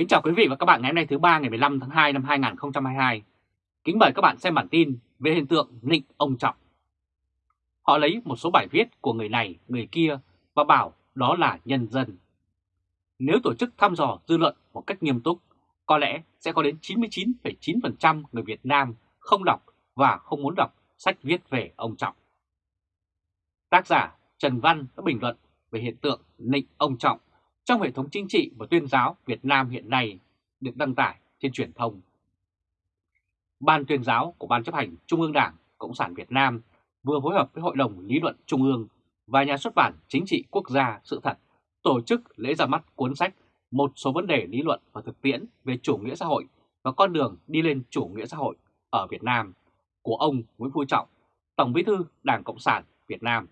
Kính chào quý vị và các bạn ngày hôm nay thứ ba ngày 15 tháng 2 năm 2022. Kính mời các bạn xem bản tin về hiện tượng nịnh ông Trọng. Họ lấy một số bài viết của người này, người kia và bảo đó là nhân dân. Nếu tổ chức thăm dò dư luận một cách nghiêm túc, có lẽ sẽ có đến 99,9% người Việt Nam không đọc và không muốn đọc sách viết về ông Trọng. Tác giả Trần Văn đã bình luận về hiện tượng nịnh ông Trọng trong hệ thống chính trị và tuyên giáo Việt Nam hiện nay được đăng tải trên truyền thông. Ban tuyên giáo của Ban chấp hành Trung ương Đảng Cộng sản Việt Nam vừa phối hợp với Hội đồng Lý luận Trung ương và Nhà xuất bản Chính trị Quốc gia Sự thật tổ chức lễ ra mắt cuốn sách Một số vấn đề lý luận và thực tiễn về chủ nghĩa xã hội và con đường đi lên chủ nghĩa xã hội ở Việt Nam của ông Nguyễn Phú Trọng, Tổng bí thư Đảng Cộng sản Việt Nam.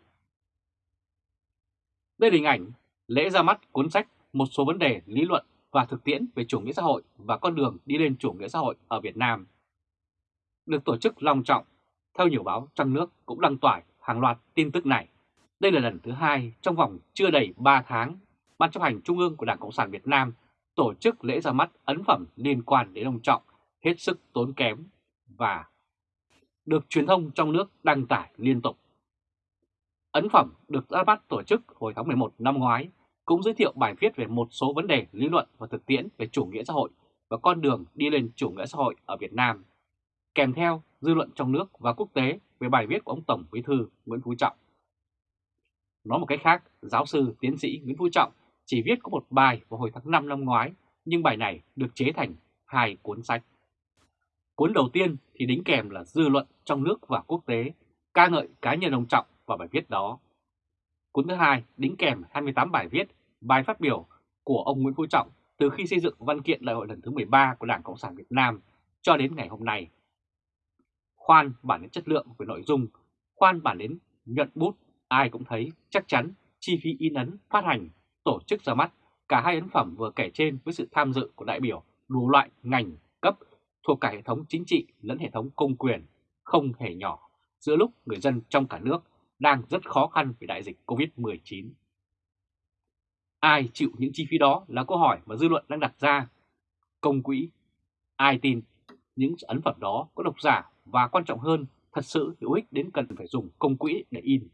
Đây là hình ảnh lễ ra mắt cuốn sách Một số vấn đề lý luận và thực tiễn về chủ nghĩa xã hội và con đường đi lên chủ nghĩa xã hội ở Việt Nam. Được tổ chức long trọng, theo nhiều báo trong nước cũng đăng tải hàng loạt tin tức này. Đây là lần thứ hai trong vòng chưa đầy 3 tháng, Ban chấp hành Trung ương của Đảng Cộng sản Việt Nam tổ chức lễ ra mắt ấn phẩm liên quan đến ông Trọng hết sức tốn kém và được truyền thông trong nước đăng tải liên tục. Ấn phẩm được ra mắt tổ chức hồi tháng 11 năm ngoái cũng giới thiệu bài viết về một số vấn đề lý luận và thực tiễn về chủ nghĩa xã hội và con đường đi lên chủ nghĩa xã hội ở Việt Nam, kèm theo dư luận trong nước và quốc tế về bài viết của ông Tổng Bí thư Nguyễn Phú Trọng. Nói một cách khác, giáo sư tiến sĩ Nguyễn Phú Trọng chỉ viết có một bài vào hồi tháng 5 năm ngoái, nhưng bài này được chế thành hai cuốn sách. Cuốn đầu tiên thì đính kèm là dư luận trong nước và quốc tế, ca ngợi cá nhân ông Trọng và bài viết đó. Cuốn thứ hai đính kèm 28 bài viết bài phát biểu của ông Nguyễn Phú Trọng từ khi xây dựng văn kiện đại hội lần thứ 13 của Đảng Cộng sản Việt Nam cho đến ngày hôm nay. Khoan bản đến chất lượng về nội dung, khoan bản đến nhuận bút, ai cũng thấy chắc chắn chi phí in ấn, phát hành, tổ chức ra mắt cả hai ấn phẩm vừa kể trên với sự tham dự của đại biểu đủ loại ngành cấp thuộc cả hệ thống chính trị lẫn hệ thống công quyền không hề nhỏ giữa lúc người dân trong cả nước đang rất khó khăn vì đại dịch Covid-19. Ai chịu những chi phí đó là câu hỏi mà dư luận đang đặt ra. Công quỹ, ai tin những ấn phẩm đó có độc giả và quan trọng hơn thật sự hữu ích đến cần phải dùng công quỹ để in.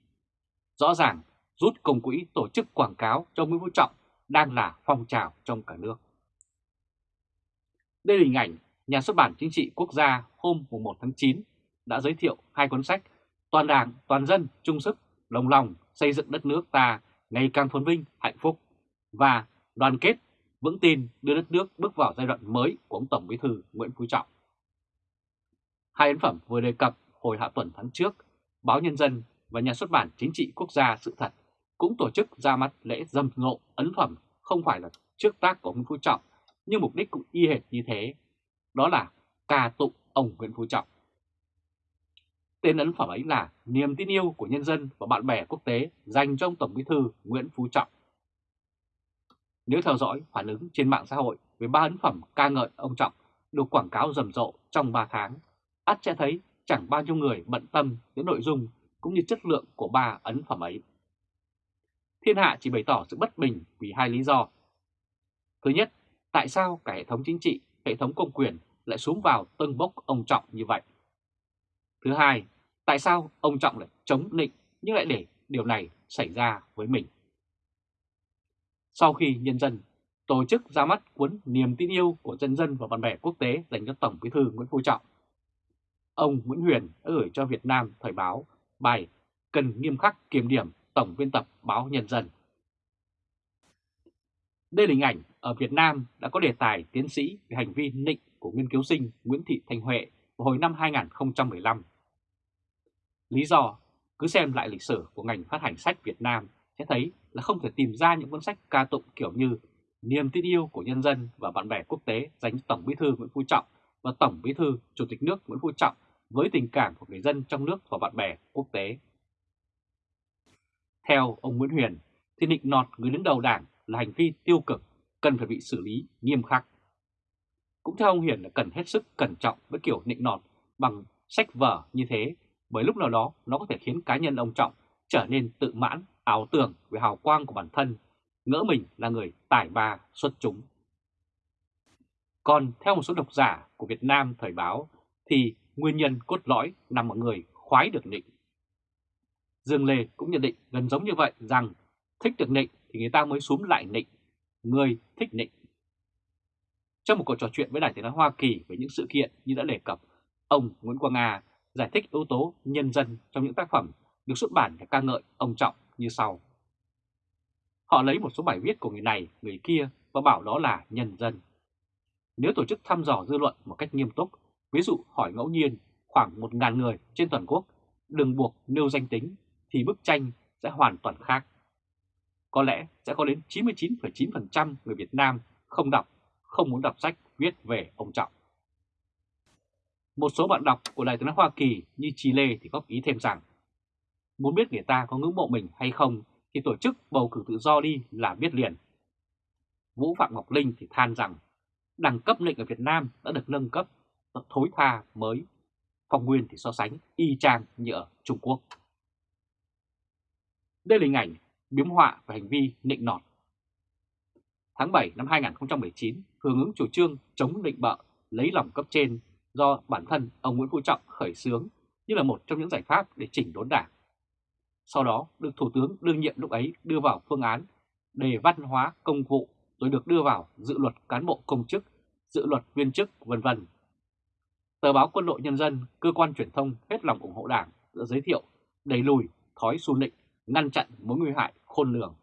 Rõ ràng rút công quỹ tổ chức quảng cáo cho Nguyễn Phú Trọng đang là phong trào trong cả nước. Đây là hình ảnh nhà xuất bản chính trị quốc gia hôm 1 tháng 9 đã giới thiệu hai cuốn sách Toàn đảng, toàn dân, chung sức, lòng lòng xây dựng đất nước ta ngày càng phồn vinh, hạnh phúc và đoàn kết, vững tin đưa đất nước bước vào giai đoạn mới của ông Tổng Bí thư Nguyễn Phú Trọng. Hai ấn phẩm vừa đề cập hồi hạ tuần tháng trước, Báo Nhân dân và Nhà xuất bản Chính trị Quốc gia Sự thật cũng tổ chức ra mắt lễ dâm ngộ ấn phẩm không phải là trước tác của nguyễn Phú Trọng, nhưng mục đích cũng y hệt như thế, đó là ca tụng ông Nguyễn Phú Trọng. Tên ấn phẩm ấy là Niềm tin yêu của nhân dân và bạn bè quốc tế dành cho ông Tổng Bí thư Nguyễn Phú Trọng. Nếu theo dõi phản ứng trên mạng xã hội về ba ấn phẩm ca ngợi ông Trọng được quảng cáo rầm rộ trong 3 tháng, ắt sẽ thấy chẳng bao nhiêu người bận tâm đến nội dung cũng như chất lượng của ba ấn phẩm ấy. Thiên hạ chỉ bày tỏ sự bất bình vì hai lý do. Thứ nhất, tại sao cả hệ thống chính trị, hệ thống công quyền lại xuống vào tân bốc ông Trọng như vậy? Thứ hai, tại sao ông Trọng lại chống định nhưng lại để điều này xảy ra với mình? Sau khi nhân dân tổ chức ra mắt cuốn Niềm tin yêu của dân dân và bạn bè quốc tế dành cho Tổng bí thư Nguyễn Phú Trọng, ông Nguyễn Huyền đã gửi cho Việt Nam Thời báo bài cần nghiêm khắc kiểm điểm Tổng biên tập báo Nhân dân. Đây là hình ảnh ở Việt Nam đã có đề tài tiến sĩ về hành vi nịnh của nghiên cứu sinh Nguyễn Thị Thanh Huệ vào hồi năm 2015. Lý do, cứ xem lại lịch sử của ngành phát hành sách Việt Nam sẽ thấy là không thể tìm ra những cuốn sách ca tụng kiểu như Niềm tin yêu của nhân dân và bạn bè quốc tế dành Tổng Bí thư Nguyễn Phú Trọng và Tổng Bí thư Chủ tịch nước Nguyễn Phú Trọng với tình cảm của người dân trong nước và bạn bè quốc tế. Theo ông Nguyễn Huyền, thì nịnh nọt người đứng đầu đảng là hành vi tiêu cực, cần phải bị xử lý nghiêm khắc. Cũng theo ông Huyền là cần hết sức cẩn trọng với kiểu nịnh nọt bằng sách vở như thế, bởi lúc nào đó nó có thể khiến cá nhân ông Trọng trở nên tự mãn ảo tưởng về hào quang của bản thân, ngỡ mình là người tài ba xuất chúng. Còn theo một số độc giả của Việt Nam thời báo thì nguyên nhân cốt lõi nằm ở người khoái được nịnh. Dương Lê cũng nhận định gần giống như vậy rằng thích được nịnh thì người ta mới xuống lại nịnh, người thích nịnh. Trong một cuộc trò chuyện với Đài Tiếng Nói Hoa Kỳ về những sự kiện như đã đề cập, ông Nguyễn Quang Nga giải thích yếu tố nhân dân trong những tác phẩm được xuất bản để ca ngợi ông Trọng như sau. Họ lấy một số bài viết của người này, người kia và bảo đó là nhân dân. Nếu tổ chức thăm dò dư luận một cách nghiêm túc, ví dụ hỏi ngẫu nhiên khoảng 1.000 người trên toàn quốc, đừng buộc nêu danh tính, thì bức tranh sẽ hoàn toàn khác. Có lẽ sẽ có đến 99,9% người Việt Nam không đọc, không muốn đọc sách viết về ông Trọng. Một số bạn đọc của Đài tiếng nói Hoa Kỳ như Chile thì góp ý thêm rằng muốn biết người ta có ngưỡng mộ mình hay không thì tổ chức bầu cử tự do đi là biết liền. Vũ Phạm Ngọc Linh thì than rằng đẳng cấp lệnh ở Việt Nam đã được nâng cấp thối tha mới. Phong Nguyên thì so sánh y chang như ở Trung Quốc. Đây là hình ảnh biếm họa và hành vi nịnh nọt. Tháng 7 năm 2019, hưởng ứng chủ trương chống định bợ, lấy lòng cấp trên do bản thân ông Nguyễn Phú Trọng khởi xướng như là một trong những giải pháp để chỉnh đốn đảng. Sau đó được Thủ tướng đương nhiệm lúc ấy đưa vào phương án đề văn hóa công vụ rồi được đưa vào dự luật cán bộ công chức, dự luật viên chức vân vân. Tờ báo Quân đội Nhân dân, cơ quan truyền thông hết lòng ủng hộ đảng đã giới thiệu đẩy lùi thói xu nịnh, ngăn chặn mối nguy hại khôn lường.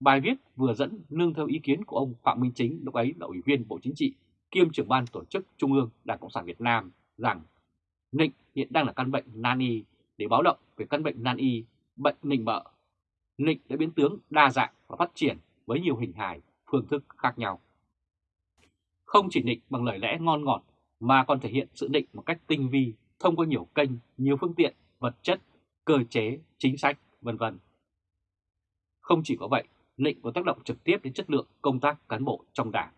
Bài viết vừa dẫn nương theo ý kiến của ông Phạm Minh Chính lúc ấy là Ủy viên Bộ Chính trị kiêm trưởng ban tổ chức Trung ương Đảng Cộng sản Việt Nam rằng nịnh hiện đang là căn bệnh nan y để báo động về căn bệnh nan y, bệnh nịnh bợ. Nịnh đã biến tướng đa dạng và phát triển với nhiều hình hài, phương thức khác nhau. Không chỉ nịnh bằng lời lẽ ngon ngọt mà còn thể hiện sự nịnh một cách tinh vi thông qua nhiều kênh, nhiều phương tiện, vật chất, cơ chế, chính sách, vân vân. Không chỉ có vậy, nịnh có tác động trực tiếp đến chất lượng công tác cán bộ trong đảng.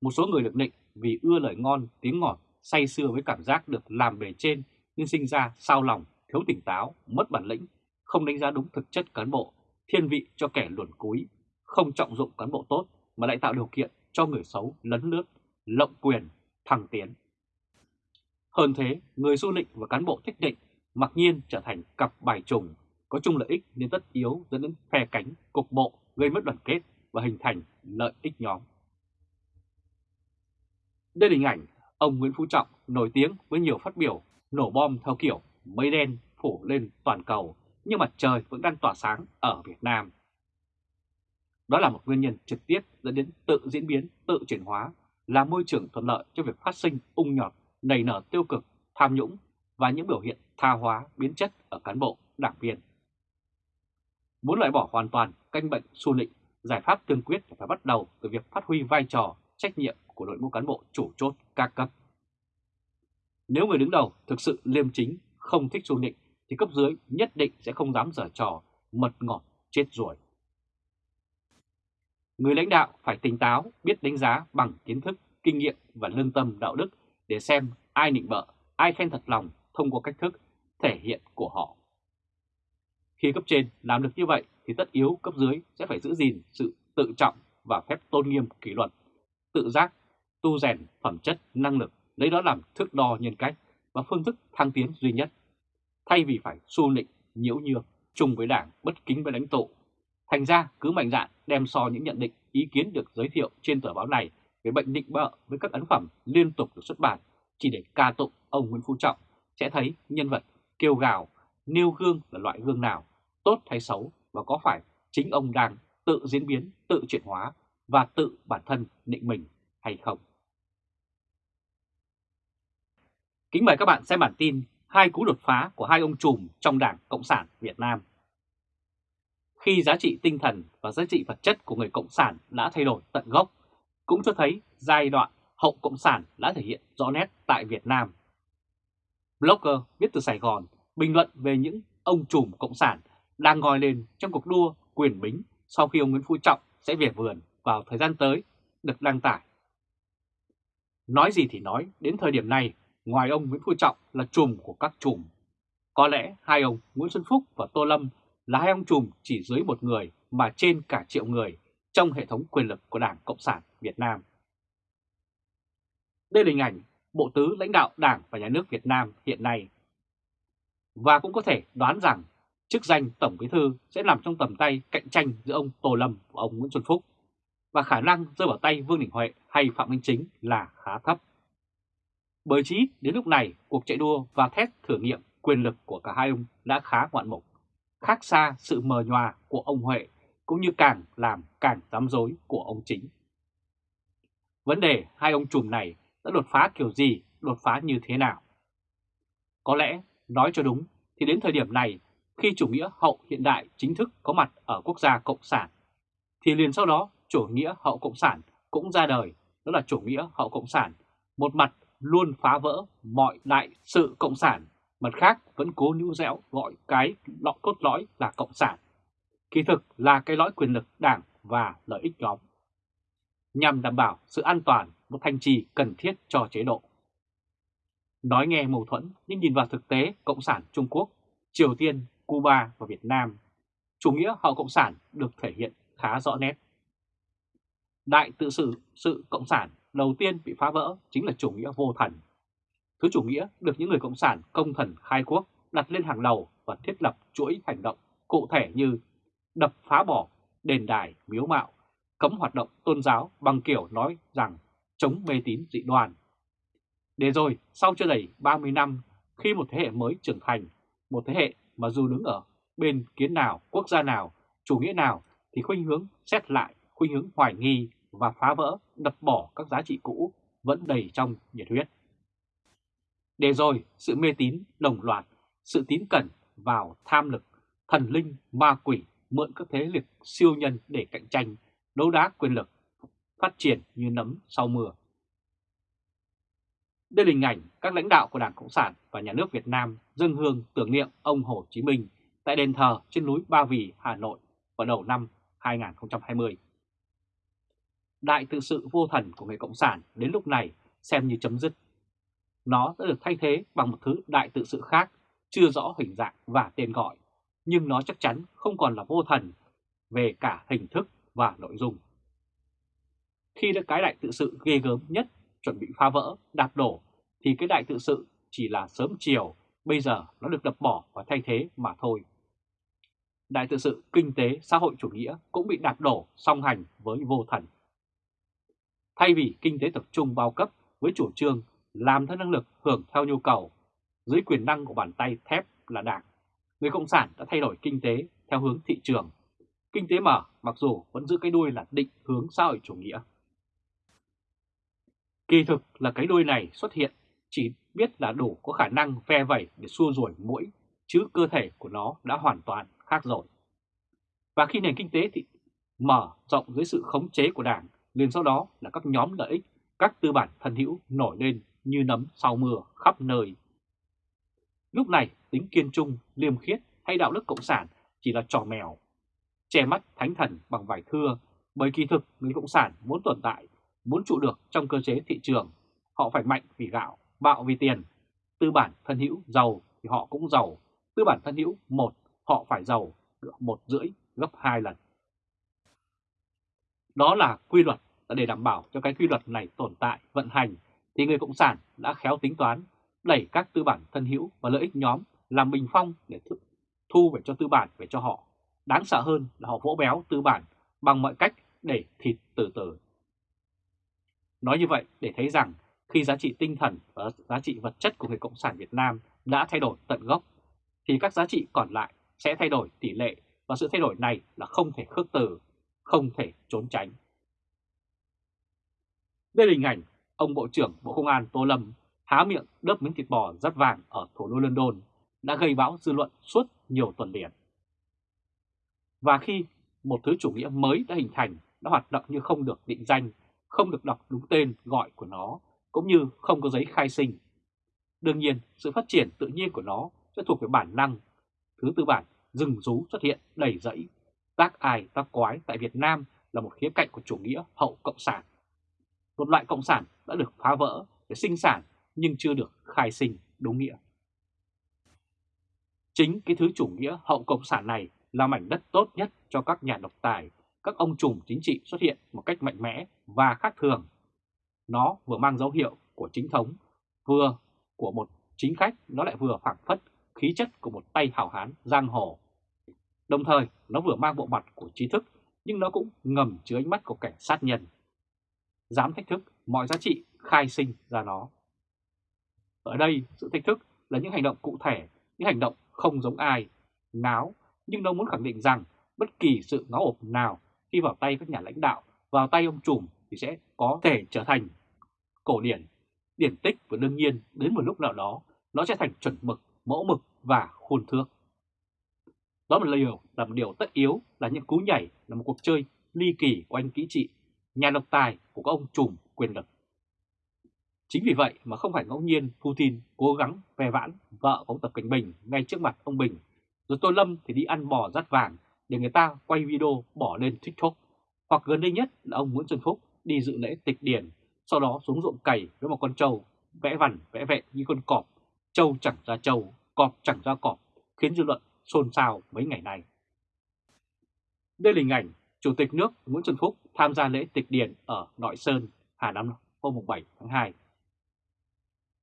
Một số người được nịnh vì ưa lời ngon, tiếng ngọt, say sưa với cảm giác được làm bề trên nhưng sinh ra sao lòng, thiếu tỉnh táo, mất bản lĩnh, không đánh giá đúng thực chất cán bộ, thiên vị cho kẻ luồn cúi, không trọng dụng cán bộ tốt mà lại tạo điều kiện cho người xấu lấn lướt, lộng quyền, thăng tiến. Hơn thế, người du lịch và cán bộ thích định mặc nhiên trở thành cặp bài trùng, có chung lợi ích nên tất yếu dẫn đến phe cánh, cục bộ, gây mất đoàn kết và hình thành lợi ích nhóm. Đây là hình ảnh ông Nguyễn Phú Trọng nổi tiếng với nhiều phát biểu nổ bom theo kiểu mây đen phủ lên toàn cầu nhưng mặt trời vẫn đang tỏa sáng ở Việt Nam. Đó là một nguyên nhân trực tiếp dẫn đến tự diễn biến, tự chuyển hóa, là môi trường thuận lợi cho việc phát sinh ung nhọt, nảy nở tiêu cực, tham nhũng và những biểu hiện tha hóa, biến chất ở cán bộ, đảng viên. Muốn loại bỏ hoàn toàn canh bệnh xu nịnh, giải pháp tương quyết phải bắt đầu từ việc phát huy vai trò, trách nhiệm của đội ngũ cán bộ chủ chốt các cấp. Nếu người đứng đầu thực sự liêm chính, không thích xu nịnh thì cấp dưới nhất định sẽ không dám dở trò mật ngọt chết ruồi. Người lãnh đạo phải tỉnh táo, biết đánh giá bằng kiến thức, kinh nghiệm và lương tâm đạo đức để xem ai nịnh bợ, ai khen thật lòng thông qua cách thức thể hiện của họ. Khi cấp trên làm được như vậy thì tất yếu cấp dưới sẽ phải giữ gìn sự tự trọng và phép tôn nghiêm kỷ luật, tự giác, tu rèn phẩm chất, năng lực, lấy đó làm thước đo nhân cách và phương thức thăng tiến duy nhất. Thay vì phải xu nịnh, nhiễu nhược, chung với đảng, bất kính với lãnh tụ. Thành ra cứ mạnh dạn đem so những nhận định, ý kiến được giới thiệu trên tờ báo này về bệnh định bợ với các ấn phẩm liên tục được xuất bản chỉ để ca tụng ông Nguyễn Phú Trọng sẽ thấy nhân vật kêu gào, nêu gương là loại gương nào, tốt hay xấu và có phải chính ông đang tự diễn biến, tự chuyển hóa và tự bản thân định mình hay không. Kính mời các bạn xem bản tin hai cú đột phá của hai ông trùm trong Đảng Cộng sản Việt Nam. Khi giá trị tinh thần và giá trị vật chất của người Cộng sản đã thay đổi tận gốc, cũng cho thấy giai đoạn hậu Cộng sản đã thể hiện rõ nét tại Việt Nam. Blogger viết từ Sài Gòn bình luận về những ông trùm Cộng sản đang ngồi lên trong cuộc đua quyền bính sau khi ông Nguyễn Phú Trọng sẽ về vườn vào thời gian tới được đăng tải. Nói gì thì nói, đến thời điểm này, ngoài ông Nguyễn Phú Trọng là trùm của các trùm. Có lẽ hai ông Nguyễn Xuân Phúc và Tô Lâm là hai ông trùm chỉ dưới một người mà trên cả triệu người trong hệ thống quyền lực của Đảng Cộng sản Việt Nam. Đây là hình ảnh Bộ Tứ lãnh đạo Đảng và Nhà nước Việt Nam hiện nay. Và cũng có thể đoán rằng chức danh Tổng Bí Thư sẽ nằm trong tầm tay cạnh tranh giữa ông Tô Lâm và ông Nguyễn Xuân Phúc, và khả năng rơi vào tay Vương Đình Huệ hay Phạm Minh Chính là khá thấp. Bởi chí đến lúc này, cuộc chạy đua và thét thử nghiệm quyền lực của cả hai ông đã khá ngoạn mục, khác xa sự mờ nhòa của ông Huệ cũng như càng làm càng dám dối của ông Chính. Vấn đề hai ông trùm này đã đột phá kiểu gì, đột phá như thế nào? Có lẽ, nói cho đúng, thì đến thời điểm này, khi chủ nghĩa hậu hiện đại chính thức có mặt ở quốc gia Cộng sản, thì liền sau đó chủ nghĩa hậu Cộng sản cũng ra đời, đó là chủ nghĩa hậu Cộng sản, một mặt luôn phá vỡ mọi đại sự Cộng sản, mặt khác vẫn cố níu dẻo gọi cái lọ cốt lõi là Cộng sản. Kỳ thực là cái lõi quyền lực đảng và lợi ích nhóm, nhằm đảm bảo sự an toàn một thành trì cần thiết cho chế độ. Nói nghe mâu thuẫn nhưng nhìn vào thực tế Cộng sản Trung Quốc, Triều Tiên, Cuba và Việt Nam, chủ nghĩa hậu Cộng sản được thể hiện khá rõ nét. Đại tự sự sự Cộng sản đầu tiên bị phá vỡ chính là chủ nghĩa vô thần. Thứ chủ nghĩa được những người Cộng sản công thần khai quốc đặt lên hàng đầu và thiết lập chuỗi hành động cụ thể như đập phá bỏ đền đài, miếu mạo, cấm hoạt động tôn giáo bằng kiểu nói rằng chống mê tín dị đoan. Để rồi, sau chưa đầy 30 năm, khi một thế hệ mới trưởng thành, một thế hệ mà dù đứng ở bên kiến nào, quốc gia nào, chủ nghĩa nào thì khuynh hướng xét lại, khuynh hướng hoài nghi và phá vỡ, đập bỏ các giá trị cũ vẫn đầy trong nhiệt huyết. Để rồi, sự mê tín đồng loạt, sự tín cẩn vào tham lực, thần linh, ma quỷ mượn các thế lực siêu nhân để cạnh tranh, đấu đá quyền lực, phát triển như nấm sau mưa. Đây là hình ảnh các lãnh đạo của Đảng Cộng sản và Nhà nước Việt Nam dâng hương tưởng niệm ông Hồ Chí Minh tại đền thờ trên núi Ba Vì, Hà Nội vào đầu năm 2020. Đại tự sự vô thần của người Cộng sản đến lúc này xem như chấm dứt. Nó đã được thay thế bằng một thứ đại tự sự khác, chưa rõ hình dạng và tên gọi, nhưng nó chắc chắn không còn là vô thần về cả hình thức và nội dung. Khi đã cái đại tự sự ghê gớm nhất chuẩn bị phá vỡ, đạp đổ, thì cái đại tự sự chỉ là sớm chiều, bây giờ nó được đập bỏ và thay thế mà thôi. Đại tự sự kinh tế xã hội chủ nghĩa cũng bị đạp đổ song hành với vô thần. Thay vì kinh tế tập trung bao cấp với chủ trương làm theo năng lực hưởng theo nhu cầu, dưới quyền năng của bàn tay thép là đảng, người Cộng sản đã thay đổi kinh tế theo hướng thị trường. Kinh tế mở mặc dù vẫn giữ cái đuôi là định hướng xã hội chủ nghĩa. Kỳ thực là cái đuôi này xuất hiện chỉ biết là đủ có khả năng ve vẩy để xua đuổi mũi, chứ cơ thể của nó đã hoàn toàn khác rồi. Và khi nền kinh tế thì mở rộng dưới sự khống chế của Đảng, liền sau đó là các nhóm lợi ích, các tư bản thân hữu nổi lên như nấm sau mưa khắp nơi. Lúc này tính kiên trung, liêm khiết hay đạo đức cộng sản chỉ là trò mèo, che mắt thánh thần bằng vải thưa, bởi kỳ thực người cộng sản muốn tồn tại muốn trụ được trong cơ chế thị trường, họ phải mạnh vì gạo, bạo vì tiền. Tư bản thân hữu giàu thì họ cũng giàu, tư bản thân hữu một họ phải giàu một rưỡi gấp hai lần. Đó là quy luật để đảm bảo cho cái quy luật này tồn tại, vận hành thì người Cộng sản đã khéo tính toán đẩy các tư bản thân hữu và lợi ích nhóm làm bình phong để thu về cho tư bản về cho họ. Đáng sợ hơn là họ vỗ béo tư bản bằng mọi cách để thịt từ từ. Nói như vậy để thấy rằng khi giá trị tinh thần và giá trị vật chất của người Cộng sản Việt Nam đã thay đổi tận gốc, thì các giá trị còn lại sẽ thay đổi tỷ lệ và sự thay đổi này là không thể khước từ, không thể trốn tránh. Đây là hình ảnh ông Bộ trưởng Bộ Công an Tô Lâm há miệng đớp miếng thịt bò rất vàng ở thủ đô London đã gây bão dư luận suốt nhiều tuần liền. Và khi một thứ chủ nghĩa mới đã hình thành, đã hoạt động như không được định danh không được đọc đúng tên gọi của nó, cũng như không có giấy khai sinh. Đương nhiên, sự phát triển tự nhiên của nó sẽ thuộc về bản năng. Thứ tư bản, rừng rú xuất hiện đầy rẫy. Bác ai bác quái tại Việt Nam là một khía cạnh của chủ nghĩa hậu cộng sản. Một loại cộng sản đã được phá vỡ để sinh sản nhưng chưa được khai sinh đúng nghĩa. Chính cái thứ chủ nghĩa hậu cộng sản này là mảnh đất tốt nhất cho các nhà độc tài các ông trùm chính trị xuất hiện một cách mạnh mẽ và khác thường. Nó vừa mang dấu hiệu của chính thống, vừa của một chính khách nó lại vừa phảng phất khí chất của một tay hảo hán giang hồ. Đồng thời nó vừa mang bộ mặt của trí thức nhưng nó cũng ngầm chứa ánh mắt của cảnh sát nhân. Dám thách thức mọi giá trị khai sinh ra nó. Ở đây sự thách thức là những hành động cụ thể, những hành động không giống ai, ngáo, nhưng nó muốn khẳng định rằng bất kỳ sự ngáo ộp nào khi vào tay các nhà lãnh đạo, vào tay ông trùm thì sẽ có thể trở thành cổ điển, điển tích và đương nhiên đến một lúc nào đó nó sẽ thành chuẩn mực, mẫu mực và khuôn thước. Đó là điều là một điều tất yếu là những cú nhảy là một cuộc chơi ly kỳ của anh kỹ trị, nhà độc tài của các ông trùm quyền lực. Chính vì vậy mà không phải ngẫu nhiên Putin cố gắng ve vãn vợ của ông Tập Cảnh Bình ngay trước mặt ông Bình, rồi Tô Lâm thì đi ăn bò rát vàng để người ta quay video bỏ lên TikTok. Hoặc gần đây nhất là ông Nguyễn Xuân Phúc đi dự lễ tịch điển, sau đó xuống ruộng cày với một con trâu, vẽ vằn vẽ vẹn như con cọp, trâu chẳng ra trâu, cọp chẳng ra cọp, khiến dư luận xôn xao mấy ngày nay. Đây là hình ảnh Chủ tịch nước Nguyễn Xuân Phúc tham gia lễ tịch điền ở Nội Sơn, Hà Nam hôm 7 tháng 2.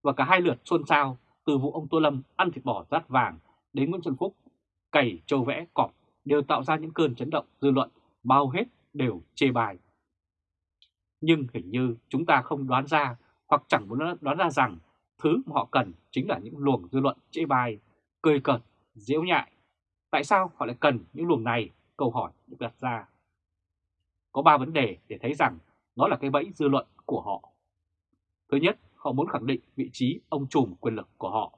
Và cả hai lượt xôn xao từ vụ ông Tô Lâm ăn thịt bò rát vàng đến Nguyễn Xuân Phúc cày trâu vẽ cọp đều tạo ra những cơn chấn động dư luận bao hết đều chê bài. Nhưng hình như chúng ta không đoán ra hoặc chẳng muốn đoán ra rằng thứ mà họ cần chính là những luồng dư luận chê bài, cười cợt, diễu nhại. Tại sao họ lại cần những luồng này? Câu hỏi được đặt ra. Có ba vấn đề để thấy rằng nó là cái bẫy dư luận của họ. Thứ nhất, họ muốn khẳng định vị trí ông trùm quyền lực của họ.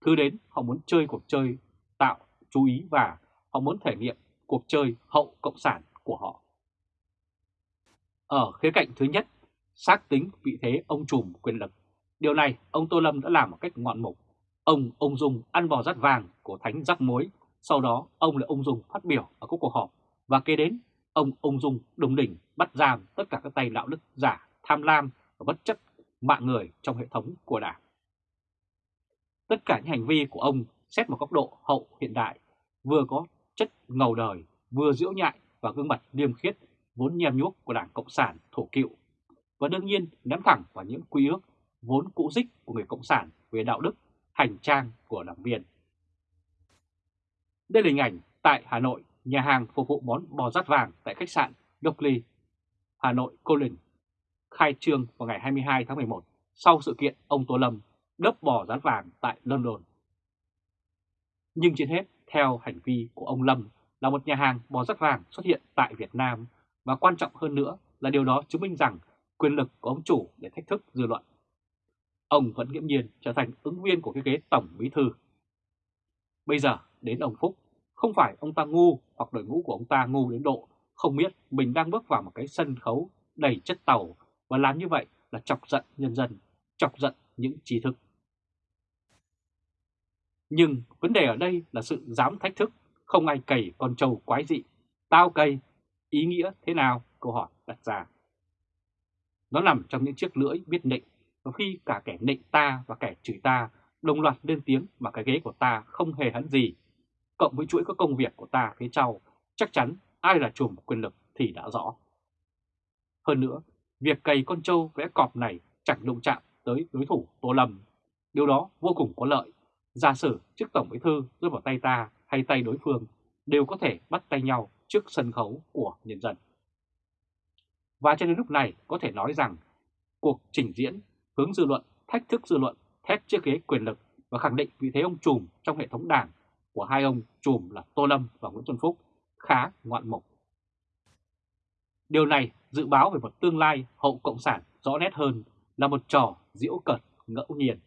Thứ đến, họ muốn chơi cuộc chơi tạo chú ý và họ muốn thể nghiệm cuộc chơi hậu cộng sản của họ. Ở khía cạnh thứ nhất, xác tính vị thế ông trùm quyền lực. Điều này ông Tô Lâm đã làm một cách ngoạn mục. Ông ông Dung ăn bò rát vàng của thánh rắc mối. Sau đó ông là ông Dung phát biểu ở các cuộc họp. Và kế đến ông ông Dung đồng đỉnh bắt giam tất cả các tay đạo đức giả, tham lam và bất chấp mạng người trong hệ thống của Đảng. Tất cả những hành vi của ông xét một góc độ hậu hiện đại, vừa có chất ngầu đời, vừa diễu nhại và gương mặt liêm khiết vốn nhem nhuốc của Đảng Cộng sản thổ cựu, và đương nhiên ném thẳng vào những quy ước vốn cũ dích của người Cộng sản về đạo đức, hành trang của đảng viên. Đây là hình ảnh tại Hà Nội, nhà hàng phục vụ món bò rát vàng tại khách sạn Dockley, Hà Nội Colin, khai trương vào ngày 22 tháng 11 sau sự kiện ông Tô Lâm đớp bò rát vàng tại London. Nhưng trên hết, theo hành vi của ông Lâm là một nhà hàng bò rát vàng xuất hiện tại Việt Nam và quan trọng hơn nữa là điều đó chứng minh rằng quyền lực của ông chủ để thách thức dư luận. Ông vẫn nghiễm nhiên trở thành ứng viên của cái ghế tổng bí thư. Bây giờ đến ông Phúc, không phải ông ta ngu hoặc đội ngũ của ông ta ngu đến độ không biết mình đang bước vào một cái sân khấu đầy chất tàu và làm như vậy là chọc giận nhân dân, chọc giận những trí thức. Nhưng vấn đề ở đây là sự dám thách thức, không ai cày con trâu quái dị. Tao cày, ý nghĩa thế nào? Câu hỏi đặt ra. Nó nằm trong những chiếc lưỡi biết nịnh, và khi cả kẻ nịnh ta và kẻ chửi ta đồng loạt lên tiếng mà cái ghế của ta không hề hấn gì, cộng với chuỗi các công việc của ta phía sau, chắc chắn ai là chùm quyền lực thì đã rõ. Hơn nữa, việc cày con trâu vẽ cọp này chẳng đụng chạm tới đối thủ Tô Lâm. Điều đó vô cùng có lợi. Giả sử chức Tổng Bí Thư rơi vào tay ta hay tay đối phương đều có thể bắt tay nhau trước sân khấu của nhân dân. Và cho đến lúc này có thể nói rằng cuộc trình diễn hướng dư luận, thách thức dư luận, thép chiếc ghế quyền lực và khẳng định vị thế ông trùm trong hệ thống đảng của hai ông trùm là Tô Lâm và Nguyễn Xuân Phúc khá ngoạn mục. Điều này dự báo về một tương lai hậu cộng sản rõ nét hơn là một trò diễu cợt ngẫu nhiên.